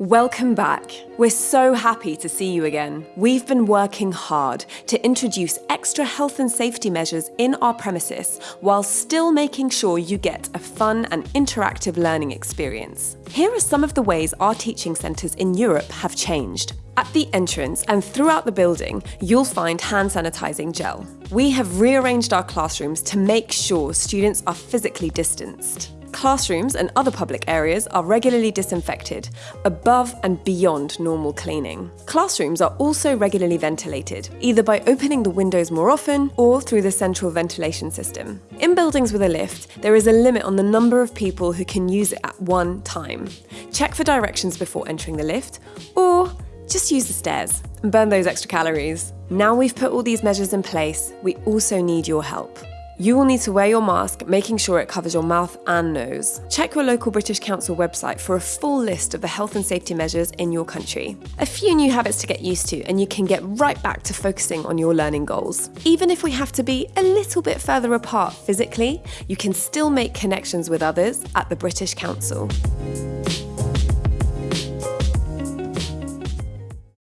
Welcome back. We're so happy to see you again. We've been working hard to introduce extra health and safety measures in our premises while still making sure you get a fun and interactive learning experience. Here are some of the ways our teaching centres in Europe have changed. At the entrance and throughout the building, you'll find hand sanitising gel. We have rearranged our classrooms to make sure students are physically distanced. Classrooms and other public areas are regularly disinfected, above and beyond normal cleaning. Classrooms are also regularly ventilated, either by opening the windows more often or through the central ventilation system. In buildings with a lift, there is a limit on the number of people who can use it at one time. Check for directions before entering the lift, or just use the stairs and burn those extra calories. Now we've put all these measures in place, we also need your help. You will need to wear your mask, making sure it covers your mouth and nose. Check your local British Council website for a full list of the health and safety measures in your country. A few new habits to get used to, and you can get right back to focusing on your learning goals. Even if we have to be a little bit further apart physically, you can still make connections with others at the British Council.